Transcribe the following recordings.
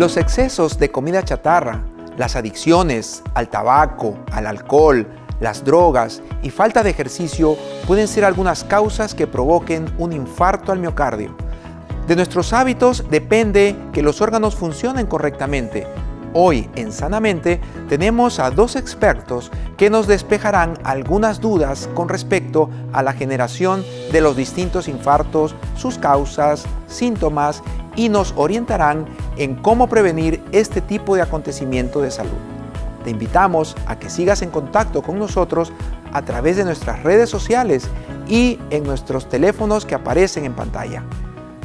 Los excesos de comida chatarra, las adicciones al tabaco, al alcohol, las drogas y falta de ejercicio pueden ser algunas causas que provoquen un infarto al miocardio. De nuestros hábitos depende que los órganos funcionen correctamente. Hoy en Sanamente tenemos a dos expertos que nos despejarán algunas dudas con respecto a la generación de los distintos infartos, sus causas, síntomas y nos orientarán en cómo prevenir este tipo de acontecimiento de salud. Te invitamos a que sigas en contacto con nosotros a través de nuestras redes sociales y en nuestros teléfonos que aparecen en pantalla.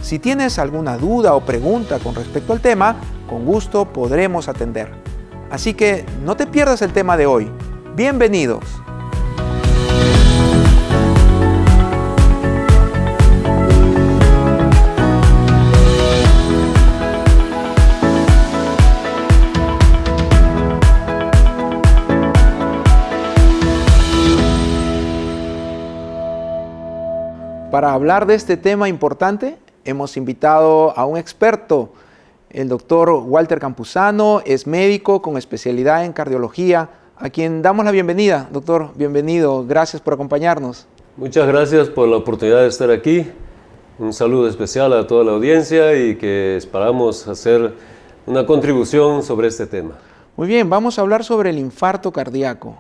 Si tienes alguna duda o pregunta con respecto al tema, con gusto podremos atender. Así que no te pierdas el tema de hoy. Bienvenidos. Para hablar de este tema importante, hemos invitado a un experto, el doctor Walter Campuzano, es médico con especialidad en cardiología, a quien damos la bienvenida. Doctor, bienvenido, gracias por acompañarnos. Muchas gracias por la oportunidad de estar aquí. Un saludo especial a toda la audiencia y que esperamos hacer una contribución sobre este tema. Muy bien, vamos a hablar sobre el infarto cardíaco.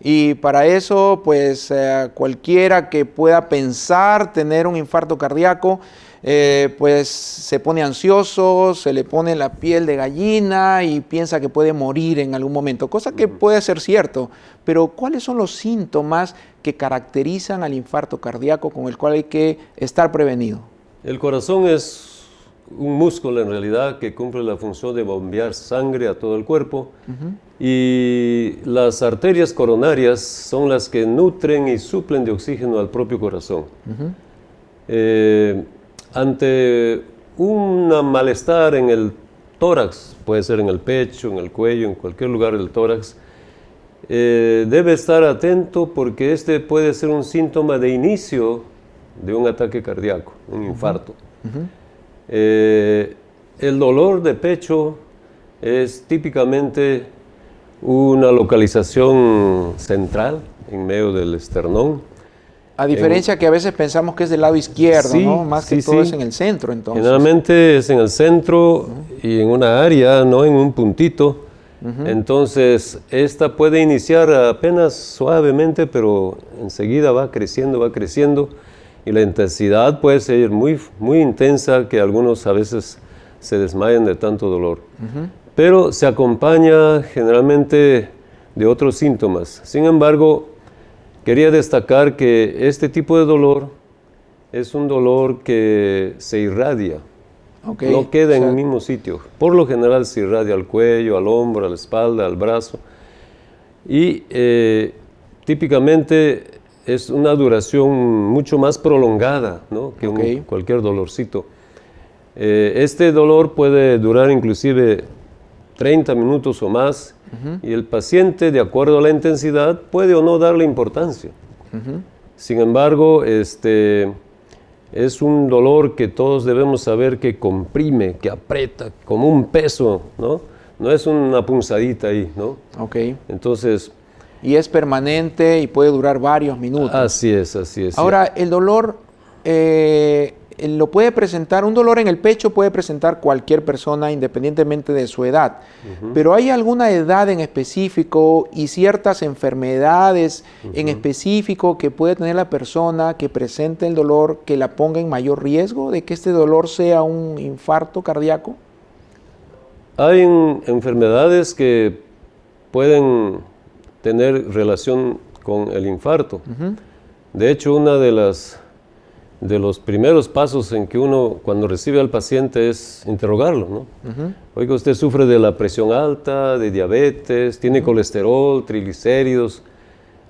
Y para eso, pues eh, cualquiera que pueda pensar tener un infarto cardíaco, eh, pues se pone ansioso, se le pone la piel de gallina y piensa que puede morir en algún momento, cosa que puede ser cierto, pero ¿cuáles son los síntomas que caracterizan al infarto cardíaco con el cual hay que estar prevenido? El corazón es un músculo en realidad que cumple la función de bombear sangre a todo el cuerpo. Y las arterias coronarias son las que nutren y suplen de oxígeno al propio corazón. Eh, ante un malestar en el tórax, puede ser en el pecho, en el cuello, en cualquier lugar del tórax, eh, debe estar atento porque este puede ser un síntoma de inicio de un ataque cardíaco, un infarto. Eh, el dolor de pecho es típicamente una localización central en medio del esternón. A diferencia que a veces pensamos que es del lado izquierdo, ¿no? Más que todo es en el centro, entonces. Generalmente es en el centro y en una área, no en un puntito. Entonces, esta puede iniciar apenas suavemente, pero enseguida va creciendo, va creciendo y la intensidad puede ser muy, muy intensa que algunos a veces se desmayan de tanto dolor. Pero se acompaña generalmente de otros síntomas. Sin embargo, quería destacar que este tipo de dolor es un dolor que se irradia, no queda en el mismo sitio. Por lo general se irradia al cuello, al hombro, a la espalda, al brazo. Y eh, típicamente es una duración mucho más prolongada ¿no? que cualquier dolorcito. Eh, este dolor puede durar inclusive 30 minutos o más y el paciente, de acuerdo a la intensidad, puede o no darle importancia. Sin embargo, este, es un dolor que todos debemos saber que comprime, que aprieta, como un peso, ¿no? No es una punzadita ahí, ¿no? Ok. Entonces, y es permanente y puede durar varios minutos. Así es, así es. Ahora, el dolor eh, lo puede presentar, un dolor en el pecho puede presentar cualquier persona independientemente de su edad, pero ¿hay alguna edad en específico y ciertas enfermedades en específico que puede tener la persona que presente el dolor que la ponga en mayor riesgo de que este dolor sea un infarto cardíaco? Hay enfermedades que pueden tener relación con el infarto. De hecho, una de las de los primeros pasos en que uno cuando recibe al paciente es interrogarlo, ¿no? Oiga, usted sufre de la presión alta, de diabetes, tiene colesterol, triglicéridos.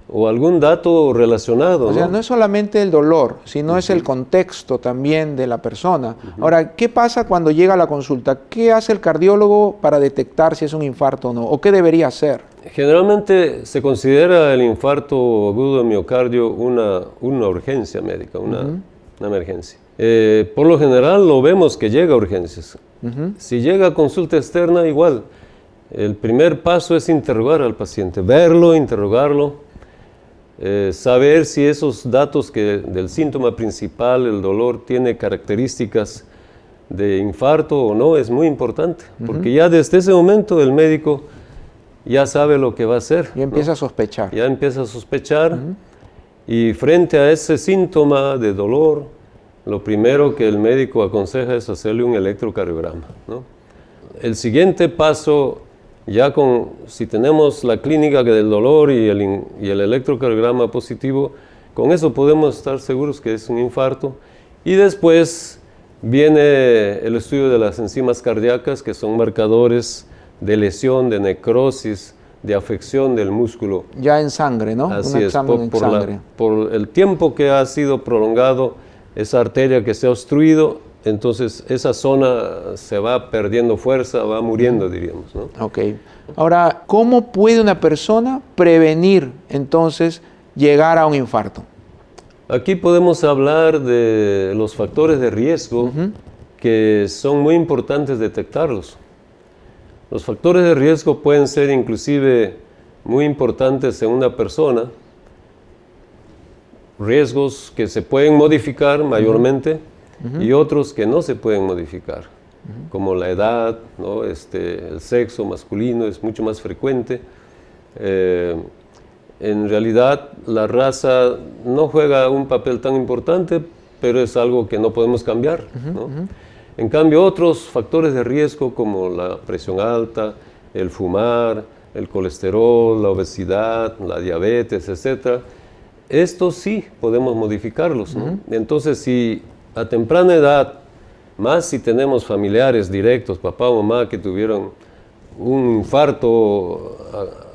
o algún dato relacionado. O sea, no es solamente el dolor, sino es el contexto también de la persona. Ahora, ¿qué pasa cuando llega a la consulta? ¿Qué hace el cardiólogo para detectar si es un infarto o no? ¿O qué debería hacer? Generalmente se considera el infarto agudo de miocardio una, una urgencia médica, una, una emergencia. Eh, por lo general lo vemos que llega a urgencias. Si llega a consulta externa, igual. El primer paso es interrogar al paciente, verlo, interrogarlo, eh, saber si esos datos que, del síntoma principal, el dolor, tiene características de infarto o no, es muy importante, porque ya desde ese momento el médico ya sabe lo que va a hacer. Y empieza a sospechar. Ya empieza a sospechar, y frente a ese síntoma de dolor, lo primero que el médico aconseja es hacerle un electrocardiograma. El siguiente paso ya con, si tenemos la clínica del dolor y el, y el electrocardiograma positivo, con eso podemos estar seguros que es un infarto. Y después viene el estudio de las enzimas cardíacas, que son marcadores de lesión, de necrosis, de afección del músculo. Ya en sangre, ¿no? Así es, por, por el tiempo que ha sido prolongado esa arteria que se ha obstruido, entonces esa zona se va perdiendo fuerza, va muriendo, diríamos. ¿no? Ok. Ahora, ¿cómo puede una persona prevenir entonces llegar a un infarto? Aquí podemos hablar de los factores de riesgo que son muy importantes detectarlos. Los factores de riesgo pueden ser inclusive muy importantes en una persona, riesgos que se pueden modificar mayormente, y otros que no se pueden modificar, como la edad, ¿no? este, el sexo masculino es mucho más frecuente. Eh, en realidad la raza no juega un papel tan importante, pero es algo que no podemos cambiar. En cambio, otros factores de riesgo como la presión alta, el fumar, el colesterol, la obesidad, la diabetes, etc., estos sí podemos modificarlos. Entonces, si a temprana edad, más si tenemos familiares directos, papá o mamá, que tuvieron un infarto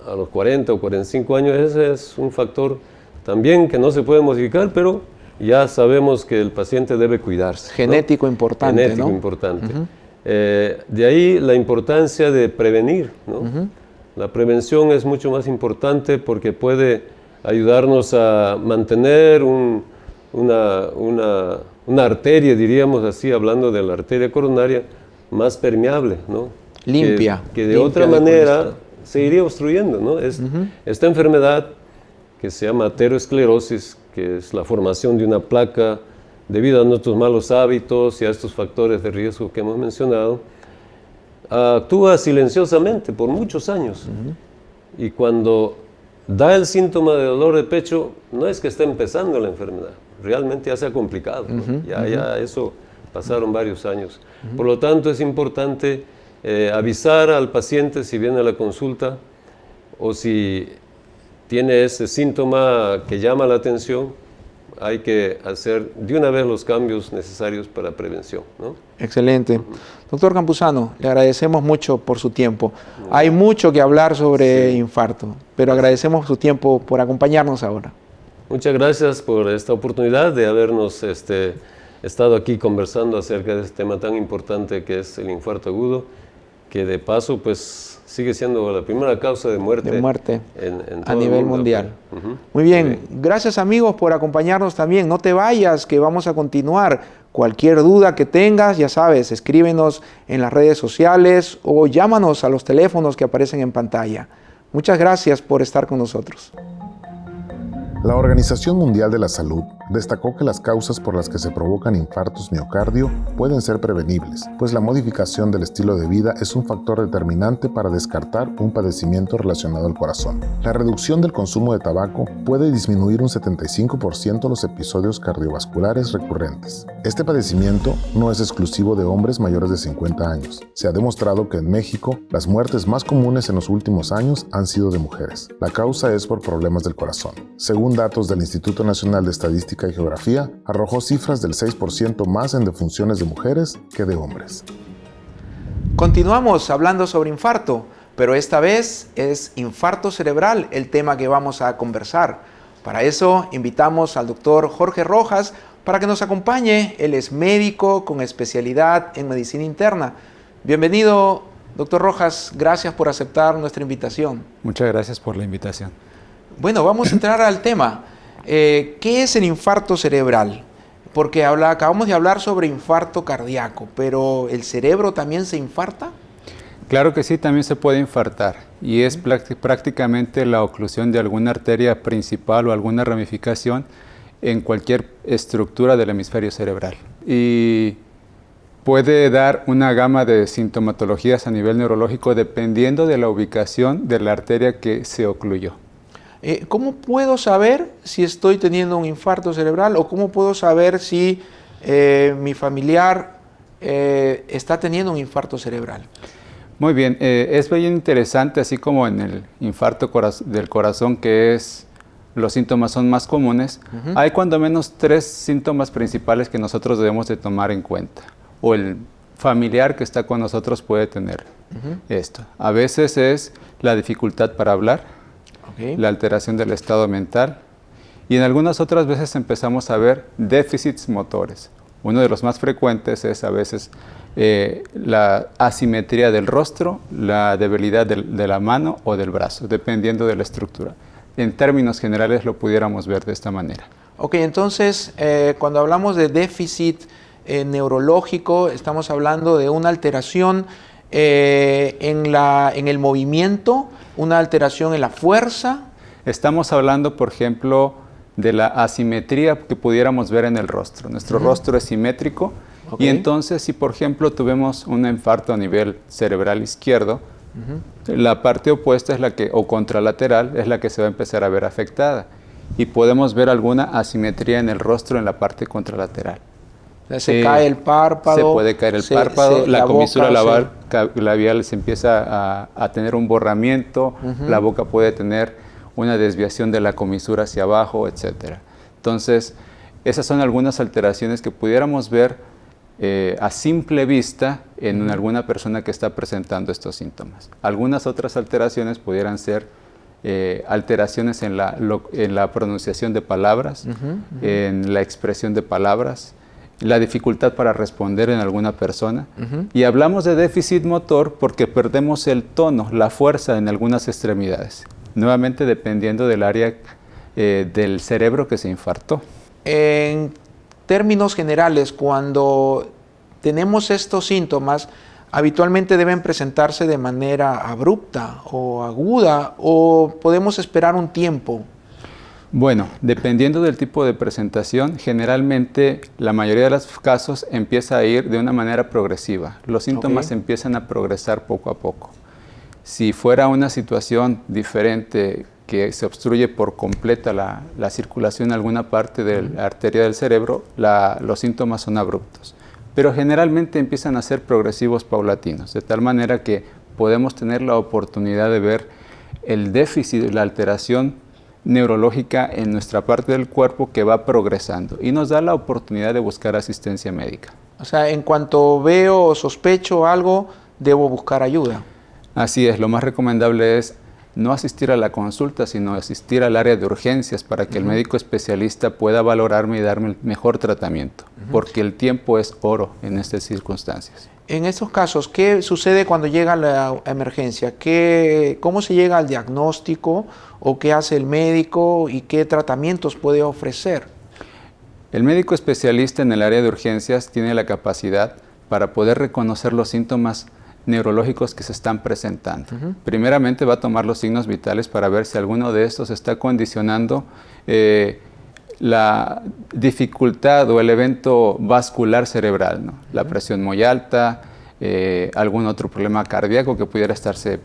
a, los 40 o 45 años, ese es un factor también que no se puede modificar, pero ya sabemos que el paciente debe cuidarse. Genético importante, Genético importante. Eh, de ahí la importancia de prevenir. La prevención es mucho más importante porque puede ayudarnos a mantener una, una una arteria, diríamos así, hablando de la arteria coronaria, más permeable, ¿no? Limpia. Que, de otra manera se iría obstruyendo, ¿no? Es, Esta enfermedad que se llama aterosclerosis, que es la formación de una placa debido a nuestros malos hábitos y a estos factores de riesgo que hemos mencionado, actúa silenciosamente por muchos años. Y cuando da el síntoma de dolor de pecho, no es que esté empezando la enfermedad, realmente ya se ha complicado. ya, ya eso pasaron varios años. Por lo tanto, es importante eh, avisar al paciente si viene a la consulta o si tiene ese síntoma que llama la atención, hay que hacer de una vez los cambios necesarios para prevención. Excelente. Doctor Campuzano, le agradecemos mucho por su tiempo. Hay mucho que hablar sobre infarto, pero agradecemos su tiempo por acompañarnos ahora. Muchas gracias por esta oportunidad de habernos este, estado aquí conversando acerca de este tema tan importante que es el infarto agudo, que de paso pues sigue siendo la primera causa de muerte, de muerte a nivel mundial. Muy bien, gracias amigos por acompañarnos también. No te vayas, que vamos a continuar. Cualquier duda que tengas, ya sabes, escríbenos en las redes sociales o llámanos a los teléfonos que aparecen en pantalla. Muchas gracias por estar con nosotros. La Organización Mundial de la Salud destacó que las causas por las que se provocan infartos miocardio pueden ser prevenibles, pues la modificación del estilo de vida es un factor determinante para descartar un padecimiento relacionado al corazón. La reducción del consumo de tabaco puede disminuir un 75% los episodios cardiovasculares recurrentes. Este padecimiento no es exclusivo de hombres mayores de 50 años. Se ha demostrado que en México las muertes más comunes en los últimos años han sido de mujeres. La causa es por problemas del corazón. Según datos del Instituto Nacional de Estadística y Geografía, arrojó cifras del 6% más en defunciones de mujeres que de hombres. Continuamos hablando sobre infarto. pero esta vez es infarto cerebral el tema que vamos a conversar. Para eso invitamos al doctor Jorge Rojas para que nos acompañe. Él es médico con especialidad en medicina interna. Bienvenido, doctor Rojas. Gracias por aceptar nuestra invitación. Muchas gracias por la invitación. Bueno, vamos a entrar al tema. Eh, ¿Qué es el infarto cerebral? Porque habla, acabamos de hablar sobre infarto cardíaco, pero ¿el cerebro también se infarta? Claro que sí, también se puede infartar y es prácticamente la oclusión de alguna arteria principal o alguna ramificación en cualquier estructura del hemisferio cerebral. Y puede dar una gama de sintomatologías a nivel neurológico dependiendo de la ubicación de la arteria que se ocluyó. Eh, ¿Cómo puedo saber si estoy teniendo un infarto cerebral o cómo puedo saber si eh, mi familiar eh, está teniendo un infarto cerebral? Muy bien, es bien interesante, así como en el infarto del corazón, que es los síntomas son más comunes, hay cuando menos tres síntomas principales que nosotros debemos de tomar en cuenta, o el familiar que está con nosotros puede tener esto. A veces es la dificultad para hablar, la alteración del estado mental y en algunas otras veces empezamos a ver déficits motores. Uno de los más frecuentes es a veces eh, la asimetría del rostro, la debilidad de la mano o del brazo, dependiendo de la estructura. En términos generales lo pudiéramos ver de esta manera. Ok, entonces eh, cuando hablamos de déficit eh, neurológico, estamos hablando de una alteración en, la, en el movimiento, una alteración en la fuerza. Estamos hablando, por ejemplo, de la asimetría que pudiéramos ver en el rostro. Nuestro rostro es simétrico y entonces si, por ejemplo, tuvimos un infarto a nivel cerebral izquierdo, la parte opuesta es la que, o contralateral, es la que se va a empezar a ver afectada. Y podemos ver alguna asimetría en el rostro en la parte contralateral. Se cae el párpado. Se puede caer el párpado, la, comisura labial se empieza a, tener un borramiento, la boca puede tener una desviación de la comisura hacia abajo, etc. Entonces, esas son algunas alteraciones que pudiéramos ver eh, a simple vista en alguna persona que está presentando estos síntomas. Algunas otras alteraciones pudieran ser eh, alteraciones en la, en la, pronunciación de palabras, en la expresión de palabras, la dificultad para responder en alguna persona. Y hablamos de déficit motor porque perdemos el tono, la fuerza en algunas extremidades, nuevamente dependiendo del área eh, del cerebro que se infartó. En términos generales, cuando tenemos estos síntomas, habitualmente deben presentarse de manera abrupta o aguda o podemos esperar un tiempo bueno, dependiendo del tipo de presentación, generalmente la mayoría de los casos empieza a ir de una manera progresiva. Los síntomas empiezan a progresar poco a poco. Si fuera una situación diferente que se obstruye por completa la, circulación en alguna parte de la arteria del cerebro, los síntomas son abruptos. Pero generalmente empiezan a ser progresivos paulatinos, de tal manera que podemos tener la oportunidad de ver el déficit, la alteración neurológica en nuestra parte del cuerpo que va progresando y nos da la oportunidad de buscar asistencia médica. O sea, en cuanto veo o sospecho algo, debo buscar ayuda. Así es, lo más recomendable es no asistir a la consulta, sino asistir al área de urgencias para que el médico especialista pueda valorarme y darme el mejor tratamiento, porque el tiempo es oro en estas circunstancias. En estos casos, ¿qué sucede cuando llega la emergencia? ¿Qué, ¿Cómo se llega al diagnóstico o qué hace el médico y qué tratamientos puede ofrecer? El médico especialista en el área de urgencias tiene la capacidad para poder reconocer los síntomas neurológicos que se están presentando. Primeramente va a tomar los signos vitales para ver si alguno de estos está condicionando eh, la dificultad o el evento vascular cerebral, la presión muy alta, eh, algún otro problema cardíaco que pudiera estarse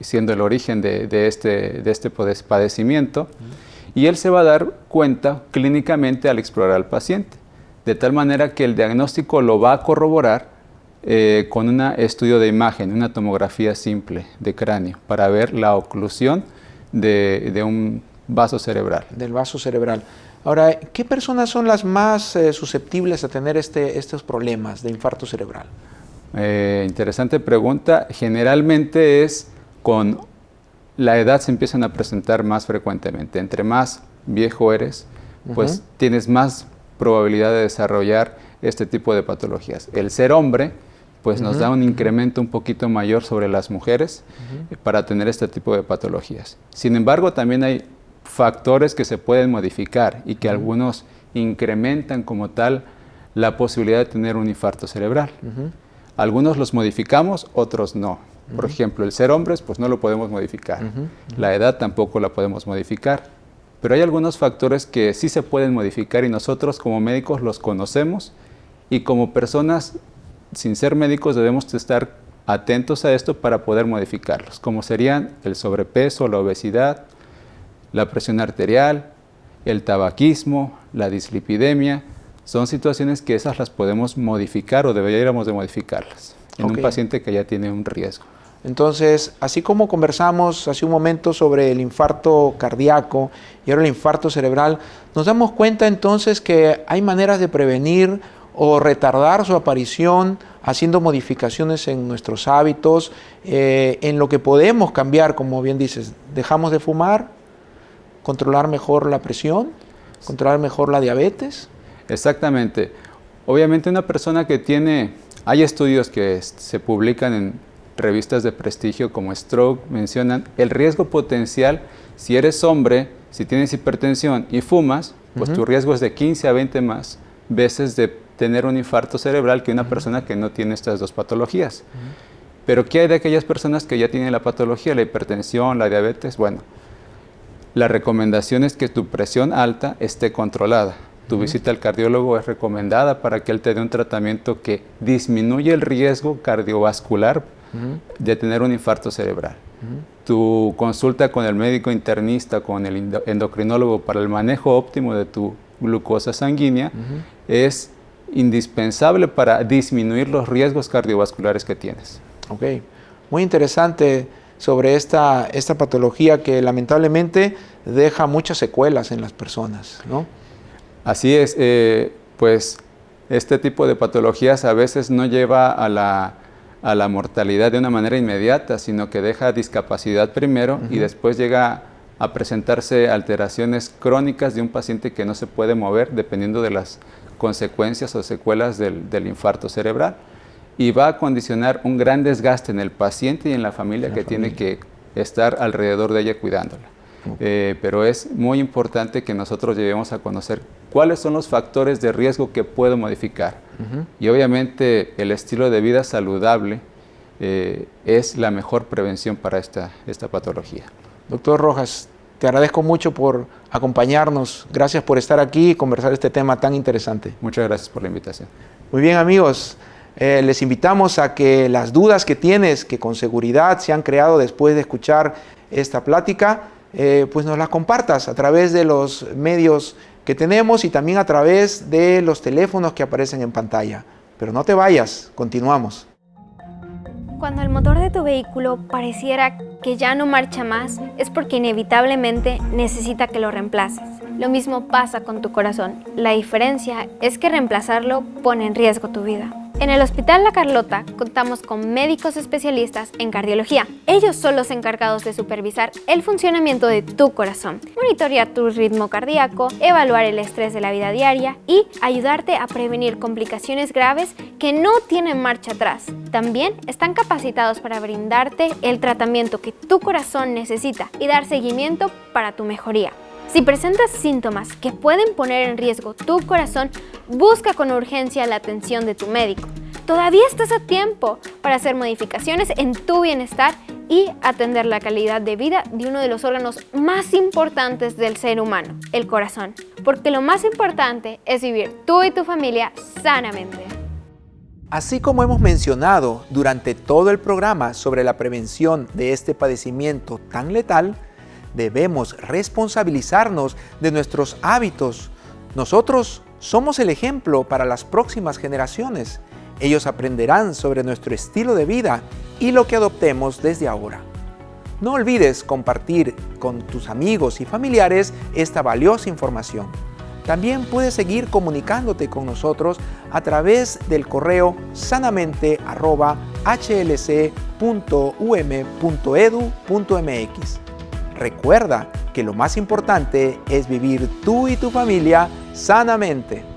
siendo el origen de, este, de este padecimiento. Y él se va a dar cuenta clínicamente al explorar al paciente, de tal manera que el diagnóstico lo va a corroborar eh, con un estudio de imagen, una tomografía simple de cráneo, para ver la oclusión de, un vaso cerebral. Del vaso cerebral. Ahora, ¿qué personas son las más eh, susceptibles a tener este, estos problemas de infarto cerebral? Eh, interesante pregunta. Generalmente es con la edad se empiezan a presentar más frecuentemente. Entre más viejo eres, pues tienes más probabilidad de desarrollar este tipo de patologías. El ser hombre, pues nos da un incremento un poquito mayor sobre las mujeres para tener este tipo de patologías. Sin embargo, también hay factores que se pueden modificar y que algunos incrementan como tal la posibilidad de tener un infarto cerebral. Algunos los modificamos, otros no. Por ejemplo, el ser hombres, pues no lo podemos modificar. La edad tampoco la podemos modificar. Pero hay algunos factores que sí se pueden modificar y nosotros como médicos los conocemos y como personas sin ser médicos debemos estar atentos a esto para poder modificarlos, como serían el sobrepeso, la obesidad, la presión arterial, el tabaquismo, la dislipidemia, son situaciones que esas las podemos modificar o deberíamos de modificarlas en un paciente que ya tiene un riesgo. Entonces, así como conversamos hace un momento sobre el infarto cardíaco y ahora el infarto cerebral, nos damos cuenta entonces que hay maneras de prevenir o retardar su aparición haciendo modificaciones en nuestros hábitos, eh, en lo que podemos cambiar, como bien dices, dejamos de fumar, controlar mejor la presión, controlar mejor la diabetes. Exactamente. Obviamente una persona que tiene, hay estudios que se publican en revistas de prestigio como Stroke, mencionan el riesgo potencial si eres hombre, si tienes hipertensión y fumas, pues tu riesgo es de 15 a 20 más veces de tener un infarto cerebral que una persona que no tiene estas dos patologías. Pero ¿qué hay de aquellas personas que ya tienen la patología, la hipertensión, la diabetes? Bueno, la recomendación es que tu presión alta esté controlada. Tu visita al cardiólogo es recomendada para que él te dé un tratamiento que disminuye el riesgo cardiovascular de tener un infarto cerebral. Tu consulta con el médico internista, con el endocrinólogo para el manejo óptimo de tu glucosa sanguínea es indispensable para disminuir los riesgos cardiovasculares que tienes. Ok, muy interesante sobre esta, esta patología que lamentablemente deja muchas secuelas en las personas, ¿no? Así es, eh, pues este tipo de patologías a veces no lleva a la, a la, mortalidad de una manera inmediata, sino que deja discapacidad primero y después llega a presentarse alteraciones crónicas de un paciente que no se puede mover dependiendo de las consecuencias o secuelas del, infarto cerebral y va a condicionar un gran desgaste en el paciente y en la familia que tiene que estar alrededor de ella cuidándola. Eh, pero es muy importante que nosotros lleguemos a conocer cuáles son los factores de riesgo que puedo modificar. Y obviamente el estilo de vida saludable eh, es la mejor prevención para esta, esta patología. Doctor Rojas, te agradezco mucho por acompañarnos. Gracias por estar aquí y conversar este tema tan interesante. Muchas gracias por la invitación. Muy bien amigos, eh, les invitamos a que las dudas que tienes, que con seguridad se han creado después de escuchar esta plática, eh, pues nos las compartas a través de los medios que tenemos y también a través de los teléfonos que aparecen en pantalla. Pero no te vayas, continuamos. Cuando el motor de tu vehículo pareciera que ya no marcha más, es porque inevitablemente necesita que lo reemplaces. Lo mismo pasa con tu corazón. La diferencia es que reemplazarlo pone en riesgo tu vida. En el Hospital La Carlota contamos con médicos especialistas en cardiología. Ellos son los encargados de supervisar el funcionamiento de tu corazón, monitorear tu ritmo cardíaco, evaluar el estrés de la vida diaria y ayudarte a prevenir complicaciones graves que no tienen marcha atrás. También están capacitados para brindarte el tratamiento que tu corazón necesita y dar seguimiento para tu mejoría. Si presentas síntomas que pueden poner en riesgo tu corazón, busca con urgencia la atención de tu médico. Todavía estás a tiempo para hacer modificaciones en tu bienestar y atender la calidad de vida de uno de los órganos más importantes del ser humano, el corazón. Porque lo más importante es vivir tú y tu familia sanamente. Así como hemos mencionado durante todo el programa sobre la prevención de este padecimiento tan letal, debemos responsabilizarnos de nuestros hábitos. Nosotros somos el ejemplo para las próximas generaciones. Ellos aprenderán sobre nuestro estilo de vida y lo que adoptemos desde ahora. No olvides compartir con tus amigos y familiares esta valiosa información. También puedes seguir comunicándote con nosotros a través del correo sanamente.hlc.um.edu.mx. Recuerda que lo más importante es vivir tú y tu familia sanamente.